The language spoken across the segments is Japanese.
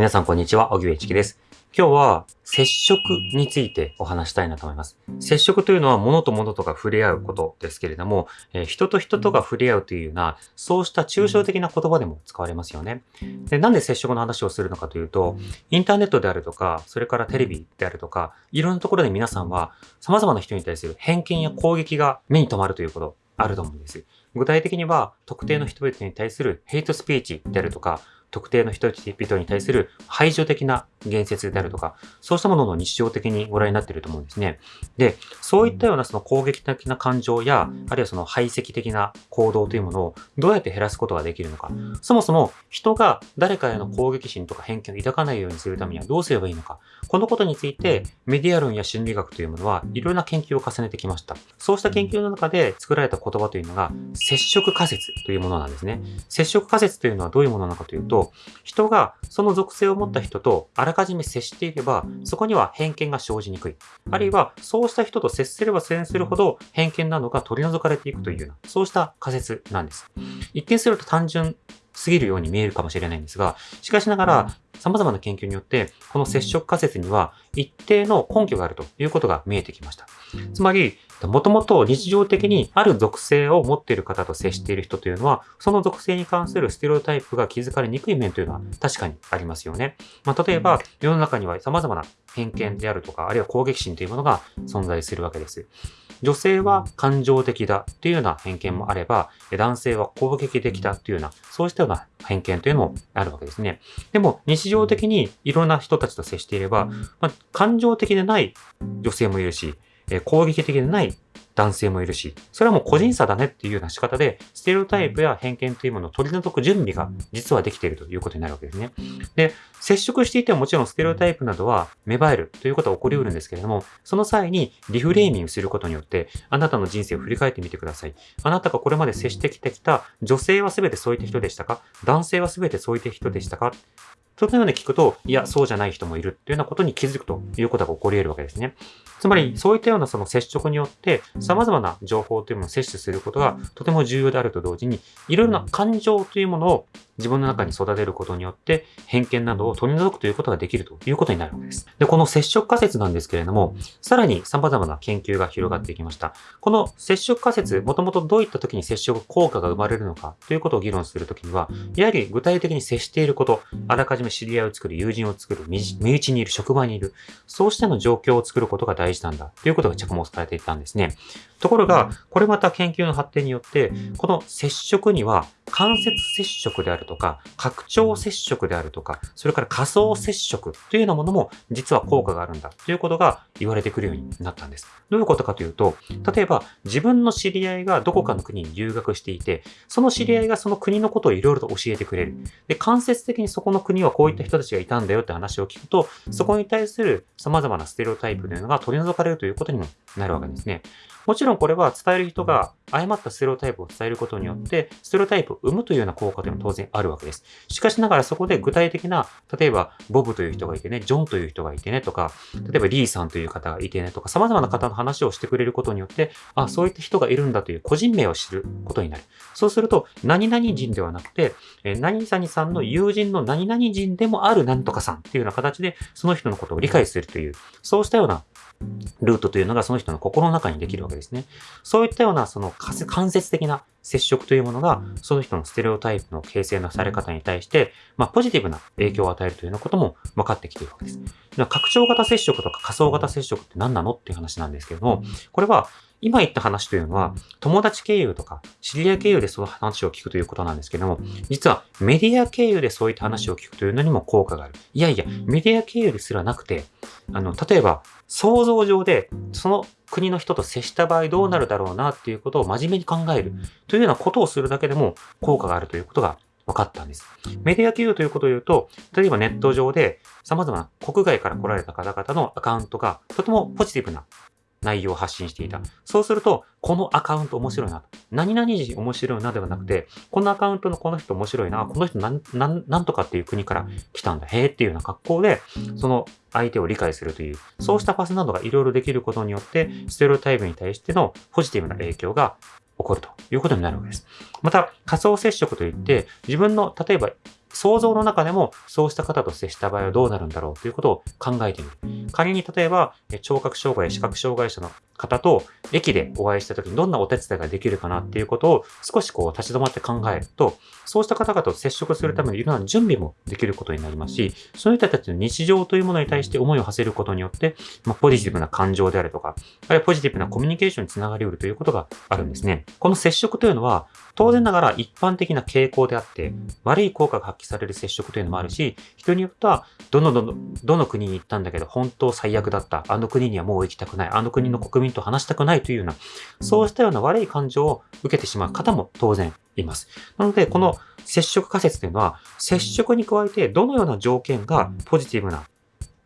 皆さんこんにちは、小木部一樹です。今日は接触についてお話したいなと思います。接触というのは物と物とか触れ合うことですけれども、えー、人と人とが触れ合うというような、そうした抽象的な言葉でも使われますよね。で、なんで接触の話をするのかというと、インターネットであるとか、それからテレビであるとか、いろんなところで皆さんは様々な人に対する偏見や攻撃が目に留まるということあると思うんです。具体的には、特定の人々に対するヘイトスピーチであるとか、特定の人々に対する排除的な言説であるとか、そうしたものの日常的にご覧になっていると思うんですね。で、そういったようなその攻撃的な感情や、あるいはその排斥的な行動というものをどうやって減らすことができるのか。そもそも人が誰かへの攻撃心とか偏見を抱かないようにするためにはどうすればいいのか。このことについてメディア論や心理学というものはいろいろな研究を重ねてきました。そうした研究の中で作られた言葉というのが接触仮説というものなんですね。接触仮説というのはどういうものなのかというと、人がその属性を持った人とあらかじめ接していれば、そこには偏見が生じにくい。あるいは、そうした人と接すれば接するほど偏見などが取り除かれていくというような、そうした仮説なんです。一見すると単純すぎるように見えるかもしれないんですが、しかしながら、様々な研究によって、この接触仮説には一定の根拠があるということが見えてきました。つまり、もともと日常的にある属性を持っている方と接している人というのは、その属性に関するステレオタイプが気づかれにくい面というのは確かにありますよね。まあ、例えば、世の中には様々な偏見であるとか、あるいは攻撃心というものが存在するわけです。女性は感情的だというような偏見もあれば、男性は攻撃的だというような、そうしたような偏見というのもあるわけですね。でも、日常的にいろんな人たちと接していれば、まあ、感情的でない女性もいるし、攻撃的でない男性もいるし、それはもう個人差だねっていうような仕方で、ステレオタイプや偏見というものを取り除く準備が実はできているということになるわけですね。で、接触していてももちろんステレオタイプなどは芽生えるということは起こり得るんですけれども、その際にリフレーミングすることによって、あなたの人生を振り返ってみてください。あなたがこれまで接してきてきた女性は全てそういった人でしたか？男性は全てそういった人でしたか？そのように聞くと、いや、そうじゃない人もいるっていうようなことに気づくということが起こり得るわけですね。つまり、そういったようなその接触によって、様々な情報というものを摂取することがとても重要であると同時に、いろいろな感情というものを自分の中に育てることによって、偏見などを取り除くということができるということになるわけです。で、この接触仮説なんですけれども、さらに様々な研究が広がっていきました。この接触仮説、もともとどういった時に接触効果が生まれるのかということを議論するときには、やはり具体的に接していること、あらかじめ知り合いを作る、友人を作る、身内にいる、職場にいる、そうしての状況を作ることが大事なんだということが着目されていたんですね。ところが、これまた研究の発展によって、この接触には間接接触であるとか、拡張接触であるとか、それから仮想接触というようなものも実は効果があるんだということが言われてくるようになったんです。どういうことかというと、例えば自分の知り合いがどこかの国に留学していて、その知り合いがその国のことをいろいろと教えてくれる。で、間接的にそこの国はこういった人たちがいたんだよって話を聞くと、そこに対する様々なステレオタイプというのが取り除かれるということにもなるわけですね。もちろんこれは伝える人が誤ったステレオタイプを伝えることによって、ステレオタイプを生むというような効果というのも当然あるわけです。しかしながらそこで具体的な、例えば、ボブという人がいてね、ジョンという人がいてねとか、例えばリーさんという方がいてねとか、様々な方の話をしてくれることによって、あ、そういった人がいるんだという個人名を知ることになる。そうすると、何々人ではなくて、え何々さんの友人の何々人でもある何とかさんっていうような形で、その人のことを理解するという、そうしたようなルートというのがその人の心の中にできるわけですね。そういったようなその間接的な接触というものが、その人のステレオタイプの形成のされ方に対して、まあ、ポジティブな影響を与えるというようなことも分かってきているわけです。拡張型接触とか仮想型接触って何なのっていう話なんですけども、これは今言った話というのは、友達経由とか、知り合い経由でその話を聞くということなんですけども、実はメディア経由でそういった話を聞くというのにも効果がある。いやいや、メディア経由ですらなくて、あの、例えば、想像上で、その国の人と接した場合どうなるだろうなっていうことを真面目に考えるというようなことをするだけでも効果があるということが分かったんです。メディア給与ということを言うと、例えばネット上で様々な国外から来られた方々のアカウントがとてもポジティブな内容を発信していた。そうすると、このアカウント面白いな。何々人面白いなではなくて、このアカウントのこの人面白いな。この人なん、なん、なんとかっていう国から来たんだ。へえっていうような格好で、その相手を理解するという、そうしたパスなどがいろいろできることによって、ステレオタイプに対してのポジティブな影響が起こるということになるわけです。また、仮想接触といって、自分の、例えば想像の中でもそうした方と接した場合はどうなるんだろうということを考えてみる。仮に例えば、聴覚障害、視覚障害者の方と駅でお会いした時にどんなお手伝いができるかなっていうことを少しこう立ち止まって考えると、そうした方々と接触するためのいろんな準備もできることになりますし、そういう人たちの日常というものに対して思いを馳せることによって、まあ、ポジティブな感情であるとか、あるいはポジティブなコミュニケーションにつながり得るということがあるんですね。この接触というのは、当然ながら一般的な傾向であって、悪い効果が発揮される接触というのもあるし、人によっては、どのどの、どの国に行ったんだけど、本当最悪だった。あの国にはもう行きたくない。あの国の国民と話したくないというような、そうしたような悪い感情を受けてしまう方も当然います。なので、この接触仮説というのは、接触に加えてどのような条件がポジティブな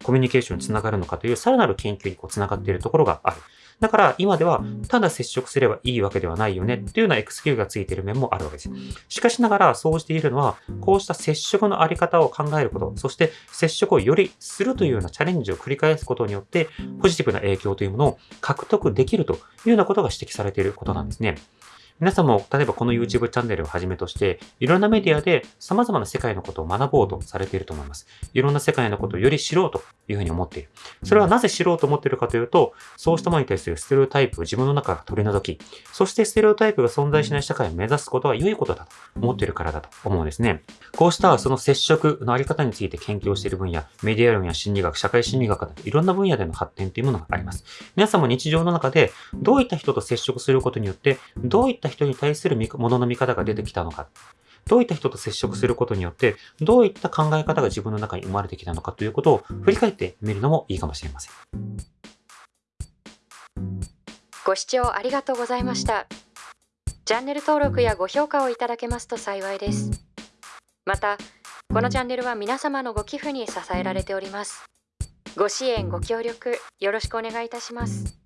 コミュニケーションにつながるのかというさらなる研究にこうつながっているところがある。だから今ではただ接触すればいいわけではないよねっていうようなエクスキューがついている面もあるわけです。しかしながらそうしているのはこうした接触のあり方を考えること、そして接触をよりするというようなチャレンジを繰り返すことによってポジティブな影響というものを獲得できるというようなことが指摘されていることなんですね。皆さんも、例えばこの YouTube チャンネルをはじめとして、いろんなメディアで様々な世界のことを学ぼうとされていると思います。いろんな世界のことをより知ろうというふうに思っている。それはなぜ知ろうと思っているかというと、そうしたものに対するステレオタイプを自分の中から取り除き、そしてステレオタイプが存在しない社会を目指すことは良いことだと思っているからだと思うんですね。こうしたその接触のあり方について研究をしている分野、メディア論や心理学、社会心理学などいろんな分野での発展というものがあります。皆さんも日常の中でどういった人と接触することによって、どういった人に対するものの見方が出てきたのか。どういった人と接触することによって、どういった考え方が自分の中に生まれてきたのかということを振り返ってみるのもいいかもしれません。ご視聴ありがとうございました。チャンネル登録やご評価をいただけますと幸いです。また、このチャンネルは皆様のご寄付に支えられております。ご支援、ご協力、よろしくお願いいたします。